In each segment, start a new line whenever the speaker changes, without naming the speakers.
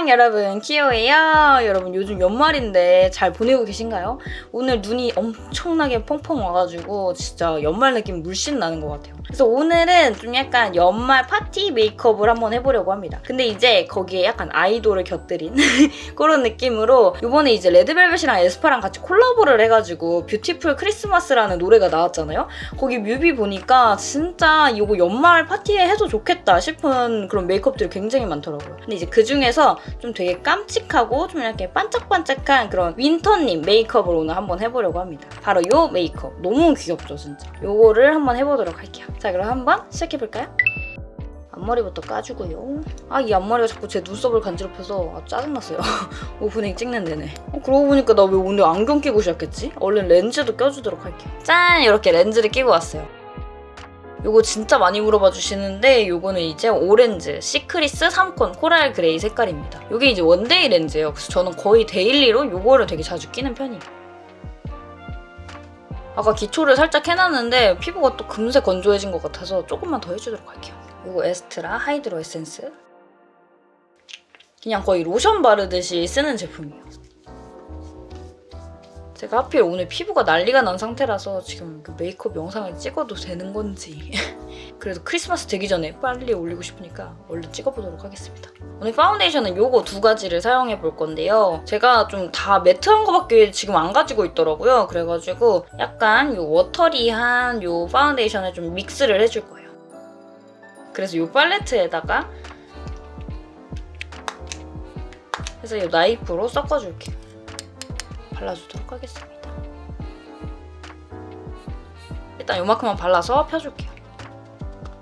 안녕 여러분 키오예요. 여러분 요즘 연말인데 잘 보내고 계신가요? 오늘 눈이 엄청나게 펑펑 와가지고 진짜 연말 느낌 물씬 나는 것 같아요. 그래서 오늘은 좀 약간 연말 파티 메이크업을 한번 해보려고 합니다. 근데 이제 거기에 약간 아이돌을 곁들인 그런 느낌으로 이번에 이제 레드벨벳이랑 에스파랑 같이 콜라보를 해가지고 Beautiful Christmas라는 노래가 나왔잖아요? 거기 뮤비 보니까 진짜 이거 연말 파티에 해도 좋겠다 싶은 그런 메이크업들이 굉장히 많더라고요. 근데 이제 그 중에서 좀 되게 깜찍하고 좀 이렇게 반짝반짝한 그런 윈터님 메이크업을 오늘 한번 해보려고 합니다. 바로 요 메이크업. 너무 귀엽죠, 진짜. 요거를 한번 해보도록 할게요. 자, 그럼 한번 시작해볼까요? 앞머리부터 까주고요. 아, 이 앞머리가 자꾸 제 눈썹을 간지럽혀서 아, 짜증났어요. 오프닝 찍는 내내. 어, 그러고 보니까 나 왜 오늘 안경 끼고 시작했지? 얼른 렌즈도 껴주도록 할게요. 짠! 이렇게 렌즈를 끼고 왔어요. 요거 진짜 많이 물어봐 주시는데 요거는 이제 오렌즈 시크리스 3콘 coral gray 색깔입니다. 요게 이제 one day 렌즈예요. 그래서 저는 거의 daily로 요거를 되게 자주 끼는 편이에요. 아까 기초를 살짝 해놨는데 피부가 또 금세 건조해진 것 같아서 조금만 더 해주도록 할게요. 요거 에스트라 hydro essence 그냥 거의 로션 바르듯이 쓰는 제품이에요. 제가 하필 오늘 피부가 난리가 난 상태라서 지금 그 메이크업 영상을 찍어도 되는 건지 그래도 크리스마스 되기 전에 빨리 올리고 싶으니까 얼른 찍어보도록 하겠습니다. 오늘 파운데이션은 요거 두 가지를 사용해 볼 건데요. 제가 좀 다 matte한 거밖에 지금 안 가지고 있더라고요. 그래가지고 약간 요 watery한 요 파운데이션을 좀 믹스를 해줄 거예요. 그래서 요 팔레트에다가 해서 이 나이프로 섞어줄게요. 발라주도록 하겠습니다. 일단 요만큼만 발라서 펴줄게요.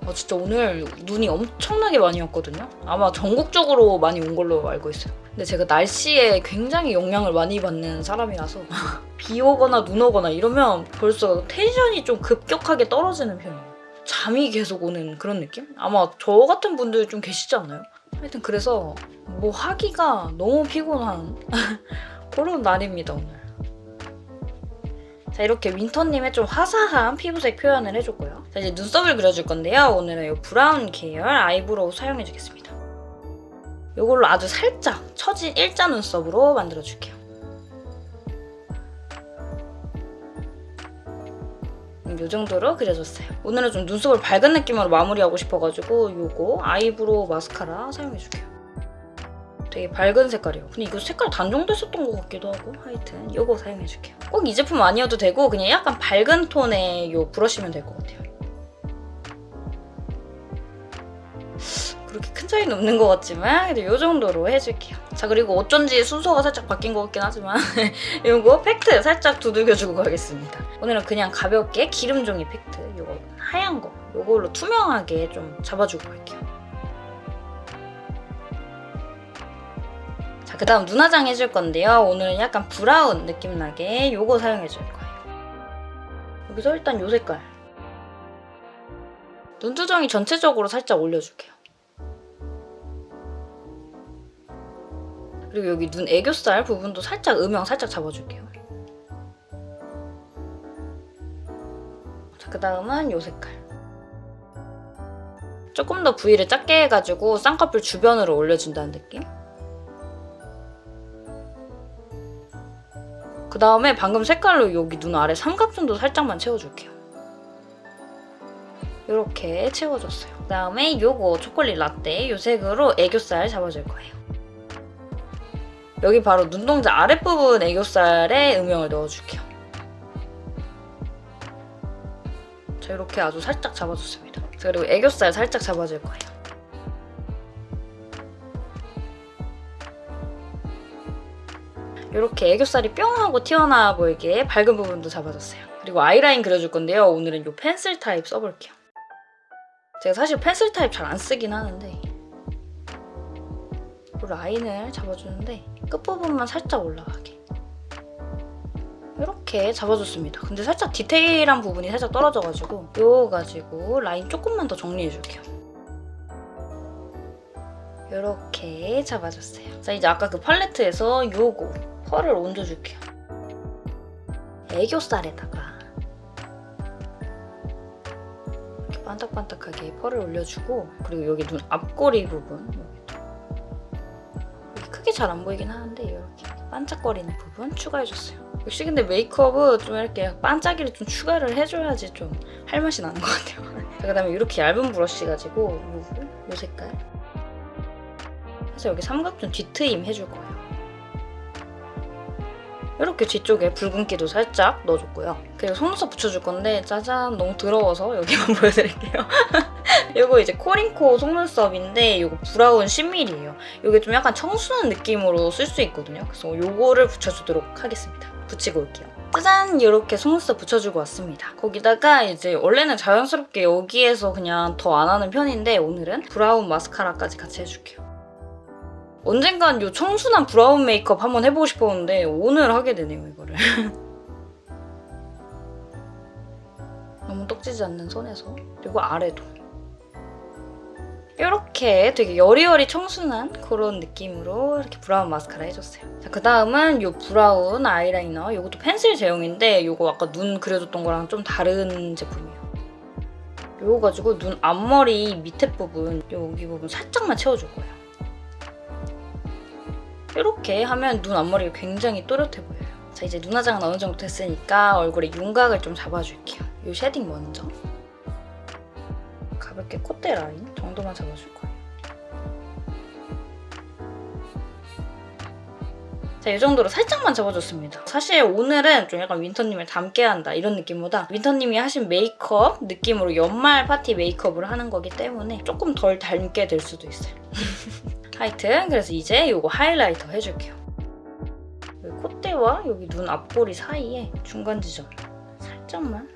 어, 진짜 오늘 눈이 엄청나게 많이 왔거든요. 아마 전국적으로 많이 온 걸로 알고 있어요. 근데 제가 날씨에 굉장히 영향을 많이 받는 사람이라서 비 오거나 눈 오거나 이러면 벌써 텐션이 좀 급격하게 떨어지는 편이에요. 잠이 계속 오는 그런 느낌? 아마 저 같은 분들 좀 계시지 않나요? 하여튼 그래서 뭐 하기가 너무 피곤한 그런 날입니다 오늘. 자 이렇게 윈터님의 좀 화사한 피부색 표현을 해줬고요. 자 이제 눈썹을 그려줄 건데요. 오늘은 이 brown 계열 eyebrow 사용해주겠습니다. 이걸로 아주 살짝 처진 일자 눈썹으로 만들어줄게요. 이 정도로 그려줬어요. 오늘은 좀 눈썹을 밝은 느낌으로 마무리하고 싶어가지고 이거 eyebrow 마스카라 사용해줄게요. 되게 밝은 색깔이에요. 근데 이거 색깔 단종됐었던 것 같기도 하고 하여튼 이거 사용해줄게요. 꼭 이 제품 아니어도 되고 그냥 약간 밝은 톤의 이 브러쉬면 될 것 같아요. 그렇게 큰 차이는 없는 것 같지만 그래도 이 정도로 해줄게요. 자 그리고 어쩐지 순서가 살짝 바뀐 것 같긴 하지만 이거 팩트 살짝 두들겨주고 가겠습니다. 오늘은 그냥 가볍게 기름종이 팩트 이거 하얀 거 이걸로 투명하게 좀 잡아주고 갈게요. 그 다음 눈화장 해줄 건데요. 오늘은 약간 brown 느낌 나게 이거 사용해줄 거예요. 여기서 일단 이 색깔. 눈두덩이 전체적으로 살짝 올려줄게요. 그리고 여기 눈 애교살 부분도 살짝 음영 살짝 잡아줄게요. 자, 그 다음은 이 색깔. 조금 더 부위를 작게 해가지고 쌍꺼풀 주변으로 올려준다는 느낌? 그 다음에 방금 색깔로 여기 눈 아래 삼각존도 살짝만 채워줄게요. 이렇게 채워줬어요. 그 다음에 요거 초콜릿 라떼 이 색으로 애교살 잡아줄 거예요. 여기 바로 눈동자 아랫부분 애교살에 음영을 넣어줄게요. 자 이렇게 아주 살짝 잡아줬습니다. 그리고 애교살 살짝 잡아줄 거예요. 이렇게 애교살이 뿅 하고 튀어나와 보이게 밝은 부분도 잡아줬어요. 그리고 아이라인 그려줄 건데요. 오늘은 이 pencil 타입 써볼게요. 제가 사실 pencil 타입 잘 안 쓰긴 하는데 이 라인을 잡아주는데 끝부분만 살짝 올라가게 이렇게 잡아줬습니다. 근데 살짝 디테일한 부분이 살짝 떨어져가지고 이거 가지고 라인 조금만 더 정리해줄게요. 이렇게 잡아줬어요. 자 이제 아까 그 팔레트에서 이거 펄을 얹어줄게요. 애교살에다가 이렇게 반짝반짝하게 펄을 올려주고 그리고 여기 눈 앞꼬리 부분 여기 잘안 보이긴 하는데 이렇게 반짝거리는 부분 추가해줬어요. 역시 근데 메이크업은 좀 이렇게 반짝이를 좀 추가를 해줘야지 좀 할 맛이 나는 것 같아요. 그 다음에 이렇게 얇은 브러쉬 가지고 요 색깔 그래서 여기 삼각존 뒤트임 해줄 거예요. 이렇게 뒤쪽에 붉은기도 살짝 넣어줬고요. 그리고 속눈썹 붙여줄 건데 짜잔 너무 더러워서 여기만 보여드릴게요. 이거 이제 코링코 속눈썹인데 이거 브라운 10mm예요. 이게 좀 약간 청순한 느낌으로 쓸 수 있거든요. 그래서 이거를 붙여주도록 하겠습니다. 붙이고 올게요. 짜잔! 이렇게 속눈썹 붙여주고 왔습니다. 거기다가 이제 원래는 자연스럽게 여기에서 그냥 더 안 하는 편인데 오늘은 브라운 마스카라까지 같이 해줄게요. 언젠간 이 청순한 브라운 메이크업 한번 해보고 싶었는데 오늘 하게 되네요, 이거를. 너무 떡지지 않는 선에서 그리고 아래도 이렇게 되게 여리여리 청순한 그런 느낌으로 이렇게 brown 마스카라 해줬어요. 자, 그 다음은 이 brown 아이라이너 이것도 pencil 제형인데 이거 아까 눈 그려줬던 거랑 좀 다른 제품이에요. 이거 가지고 눈 앞머리 밑에 부분 여기 부분 살짝만 채워줄 거예요. 이렇게 하면 눈 앞머리가 굉장히 또렷해 보여요. 자 이제 눈 화장은 어느 정도 됐으니까 얼굴에 윤곽을 좀 잡아줄게요. 이 shading 먼저. 가볍게 콧대 라인 정도만 잡아줄 거예요. 자, 이 정도로 살짝만 잡아줬습니다. 사실 오늘은 좀 약간 윈터님을 닮게 한다 이런 느낌보다 윈터님이 하신 메이크업 느낌으로 연말 파티 메이크업을 하는 거기 때문에 조금 덜 닮게 될 수도 있어요. 하여튼 그래서 이제 이거 highlighter 해줄게요. 여기 콧대와 여기 눈 앞꼬리 사이에 중간 지점 살짝만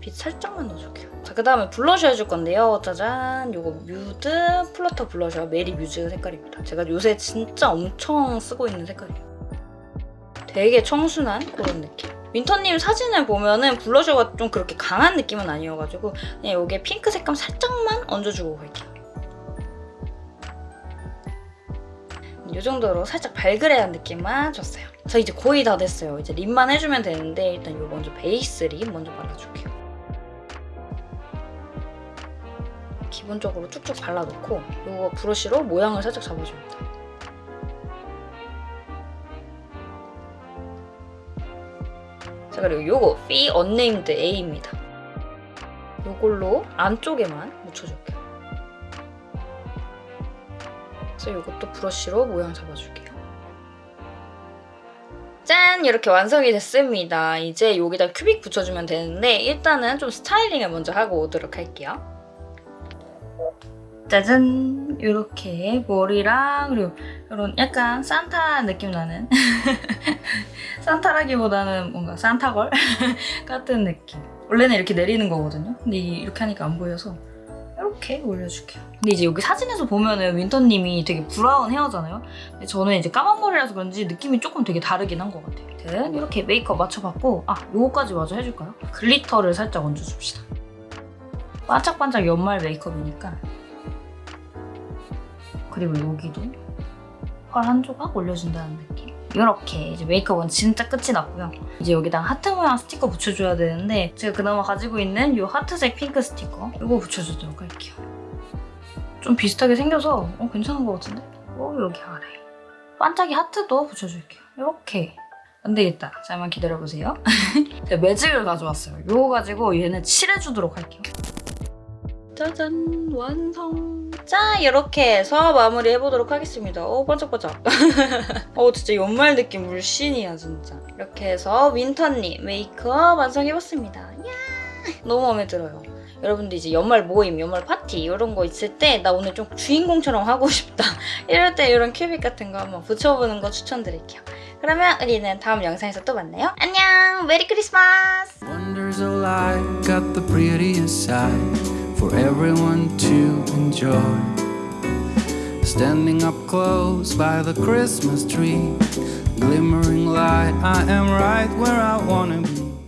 빛 살짝만 넣어줄게요. 자, 그 다음에 블러셔 해줄 건데요. 짜잔! 이거 뮤드 flutter blusher merry muse 색깔입니다. 제가 요새 진짜 엄청 쓰고 있는 색깔이에요. 되게 청순한 그런 느낌. 윈터님 사진을 보면은 blusher가 좀 그렇게 강한 느낌은 아니어가지고 그냥 여기에 핑크 색감 살짝만 얹어주고 갈게요. 이 정도로 살짝 발그레한 느낌만 줬어요. 저 이제 거의 다 됐어요. 이제 립만 해주면 되는데 일단 이 먼저 베이스 립 먼저 발라줄게요. 기본적으로 쭉쭉 발라놓고 이거 브러쉬로 모양을 살짝 잡아줍니다. 자 그리고 이거 Fee Unnamed A입니다. 이걸로 안쪽에만 묻혀줄게요. 그래서 이것도 브러쉬로 모양 잡아줄게요. 짠! 이렇게 완성이 됐습니다. 이제 여기다 큐빅 붙여주면 되는데 일단은 좀 스타일링을 먼저 하고 오도록 할게요. 짜잔! 이렇게 머리랑 그리고 이런 약간 산타 느낌 나는 산타라기보다는 뭔가 산타걸 같은 느낌 원래는 이렇게 내리는 거거든요. 근데 이렇게 하니까 안 보여서 이렇게 올려줄게요. 근데 이제 여기 사진에서 보면은 윈터님이 되게 brown hair잖아요. 근데 저는 이제 까만 머리라서 그런지 느낌이 조금 되게 다르긴 한 것 같아요. 아무튼 이렇게 메이크업 맞춰봤고 아 요거까지 마저 해줄까요? glitter를 살짝 얹어줍시다. 반짝반짝 연말 메이크업이니까 그리고 여기도 펄 한 조각 올려준다는 느낌. 이렇게 이제 메이크업은 진짜 끝이 났고요. 이제 여기다 하트 모양 스티커 붙여줘야 되는데 제가 그나마 가지고 있는 이 하트색 핑크 스티커 이거 붙여주도록 할게요. 좀 비슷하게 생겨서 어, 괜찮은 것 같은데? 어, 여기 아래. 반짝이 하트도 붙여줄게요. 이렇게. 안 되겠다. 잠깐만 기다려보세요. 제가 매직을 가져왔어요. 이거 가지고 얘는 칠해주도록 할게요. 짜잔 완성. 자 이렇게 해서 마무리 해보도록 하겠습니다. 어 반짝반짝. 어 진짜 연말 느낌 물씬이야 진짜. 이렇게 해서 윈터님 메이크업 완성해봤습니다. 야! 너무 마음에 들어요. 여러분들 이제 연말 모임, 연말 파티 이런 거 있을 때 나 오늘 좀 주인공처럼 하고 싶다. 이럴 때 이런 큐빅 같은 거 한번 붙여보는 거 추천드릴게요. 그러면 우리는 다음 영상에서 또 만나요. 안녕! 메리 크리스마스 for everyone to enjoy. Standing up close by the Christmas tree, glimmering light, I am right where I wanna be.